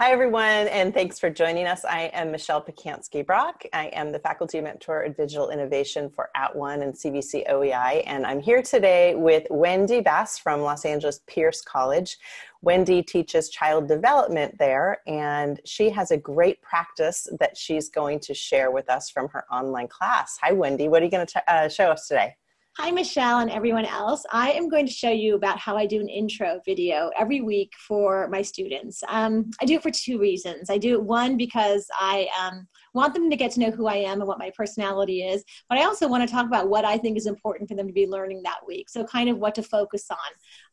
Hi, everyone, and thanks for joining us. I am Michelle Pacansky Brock. I am the Faculty Mentor in Digital Innovation for At @ONE and CVC OEI, and I'm here today with Wendy Bass from Los Angeles Pierce College. Wendy teaches child development there, and she has a great practice that she's going to share with us from her online class. Hi, Wendy. What are you going to uh, show us today? Hi, Michelle and everyone else. I am going to show you about how I do an intro video every week for my students. Um, I do it for two reasons. I do it one because I um, want them to get to know who I am and what my personality is, but I also want to talk about what I think is important for them to be learning that week. So kind of what to focus on.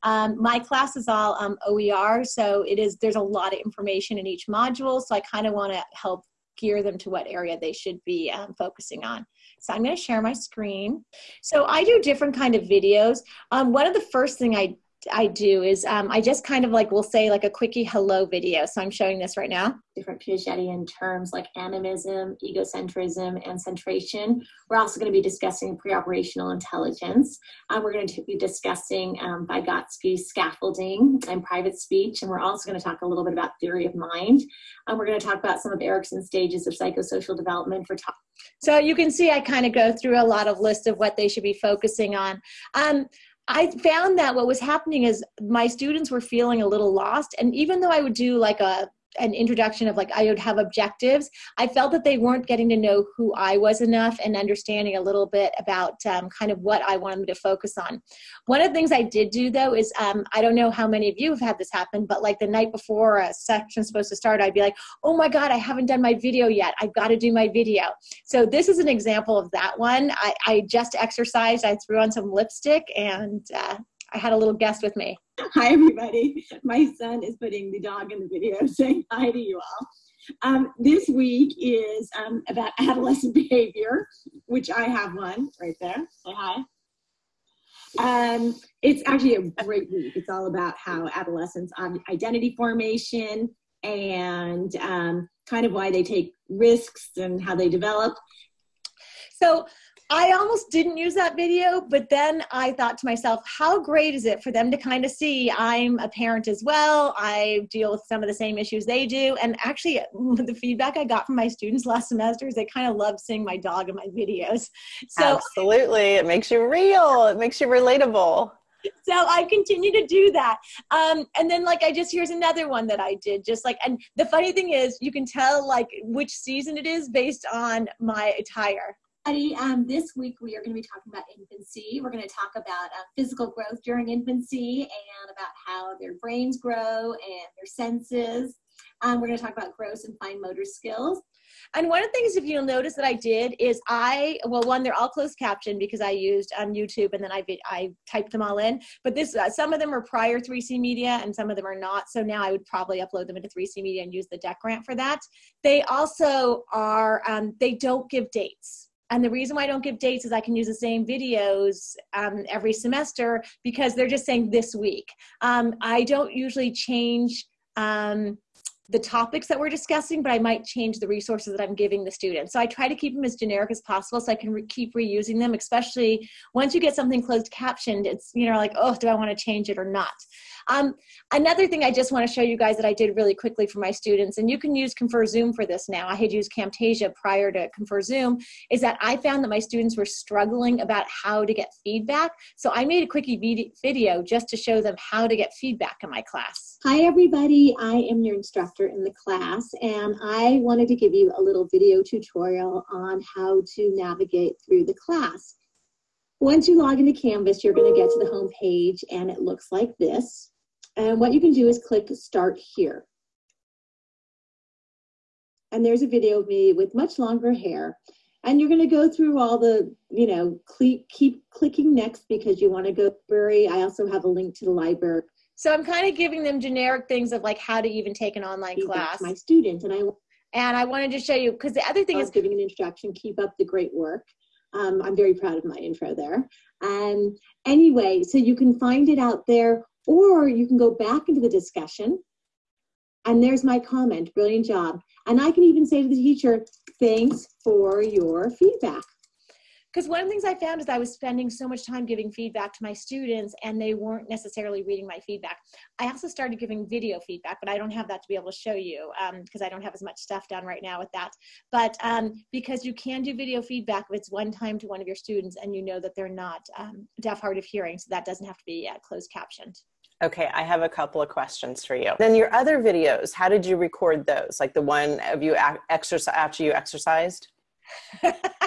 Um, my class is all um, OER, so it is there's a lot of information in each module, so I kind of want to help gear them to what area they should be um, focusing on. So I'm going to share my screen. So I do different kind of videos. Um, one of the first thing I I do is um, I just kind of like will say like a quickie hello video. So I'm showing this right now. Different Piagetian terms like animism, egocentrism, and centration. We're also going to be discussing pre-operational intelligence. Um, we're going to be discussing um, Vygotsky scaffolding and private speech. And we're also going to talk a little bit about theory of mind. Um, we're going to talk about some of Erikson's stages of psychosocial development for top. So you can see I kind of go through a lot of list of what they should be focusing on. Um, I found that what was happening is my students were feeling a little lost. And even though I would do like a an introduction of like I would have objectives, I felt that they weren't getting to know who I was enough and understanding a little bit about um, kind of what I wanted them to focus on. One of the things I did do though is um, I don't know how many of you have had this happen, but like the night before a section's supposed to start, I'd be like, oh my God, I haven't done my video yet. I've got to do my video. So this is an example of that one. I, I just exercised, I threw on some lipstick and uh, I had a little guest with me. Hi, everybody. My son is putting the dog in the video saying hi to you all. Um, this week is um, about adolescent behavior, which I have one right there. Say hi. Um, it's actually a great week. It's all about how adolescents um, identity formation and um, kind of why they take risks and how they develop. So I almost didn't use that video, but then I thought to myself, how great is it for them to kind of see I'm a parent as well. I deal with some of the same issues they do. And actually, the feedback I got from my students last semester is they kind of love seeing my dog in my videos. So absolutely, it makes you real. It makes you relatable. So I continue to do that. Um, and then like I just here's another one that I did just like and the funny thing is you can tell like which season it is based on my attire. Um, this week we are going to be talking about infancy. We're going to talk about uh, physical growth during infancy and about how their brains grow and their senses. Um, we're going to talk about gross and fine motor skills. And one of the things, if you'll notice that I did is I, well, one, they're all closed captioned because I used um, YouTube and then I, I typed them all in. But this, uh, some of them are prior 3C Media and some of them are not. So now I would probably upload them into 3C Media and use the DECT grant for that. They also are, um, they don't give dates. And the reason why I don't give dates is I can use the same videos um, every semester because they're just saying this week. Um, I don't usually change um, the topics that we're discussing, but I might change the resources that I'm giving the students. So I try to keep them as generic as possible so I can re keep reusing them, especially once you get something closed captioned, it's, you know, like, oh, do I want to change it or not? Um, another thing I just want to show you guys that I did really quickly for my students, and you can use ConferZoom for this now. I had used Camtasia prior to ConferZoom, is that I found that my students were struggling about how to get feedback. So I made a quickie video just to show them how to get feedback in my class. Hi everybody, I am your instructor in the class and I wanted to give you a little video tutorial on how to navigate through the class. Once you log into Canvas, you're going to get to the home page and it looks like this. And what you can do is click start here. And there's a video of me with much longer hair. And you're going to go through all the, you know, keep clicking next because you want to go library. I also have a link to the library. So I'm kind of giving them generic things of like how to even take an online class. My students and I and I wanted to show you because the other thing is giving an introduction. Keep up the great work. Um, I'm very proud of my intro there. And anyway, so you can find it out there or you can go back into the discussion and there's my comment, brilliant job. And I can even say to the teacher, thanks for your feedback. Because one of the things I found is I was spending so much time giving feedback to my students and they weren't necessarily reading my feedback. I also started giving video feedback, but I don't have that to be able to show you because um, I don't have as much stuff done right now with that. But um, because you can do video feedback if it's one time to one of your students and you know that they're not um, deaf, hard of hearing, so that doesn't have to be uh, closed captioned. Okay, I have a couple of questions for you. Then your other videos, how did you record those? Like the one of you exercise after you exercised?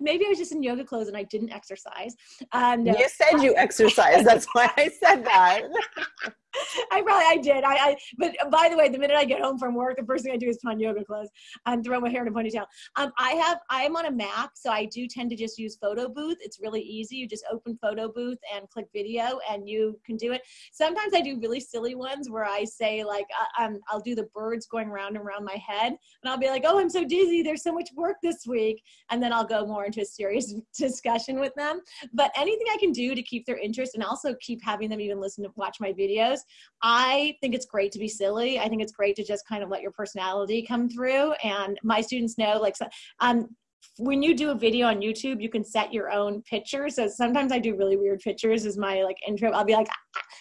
maybe I was just in yoga clothes and I didn't exercise. Um, you said you exercised. That's why I said that. I probably I did. I, I but by the way, the minute I get home from work, the first thing I do is put on yoga clothes and throw my hair in a ponytail. Um, I have I am on a Mac, so I do tend to just use Photo Booth. It's really easy. You just open Photo Booth and click video, and you can do it. Sometimes I do really silly ones where I say like uh, um, I'll do the birds going round and around my head, and I'll be like, oh, I'm so dizzy. There's so much work this week, and then I'll go more into a serious discussion with them. But anything I can do to keep their interest and also keep having them even listen to watch my videos I think it's great to be silly. I think it's great to just kind of let your personality come through. And my students know, like, um, when you do a video on YouTube, you can set your own picture. So sometimes I do really weird pictures as my like intro. I'll be like,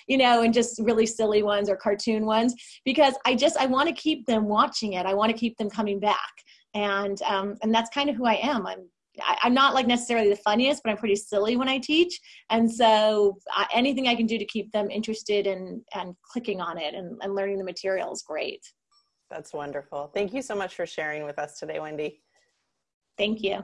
you know, and just really silly ones or cartoon ones because I just I want to keep them watching it. I want to keep them coming back, and um, and that's kind of who I am. I'm I, am not like necessarily the funniest, but I'm pretty silly when I teach. And so uh, anything I can do to keep them interested in, and clicking on it and, and learning the material is great. That's wonderful. Thank you so much for sharing with us today, Wendy. Thank you.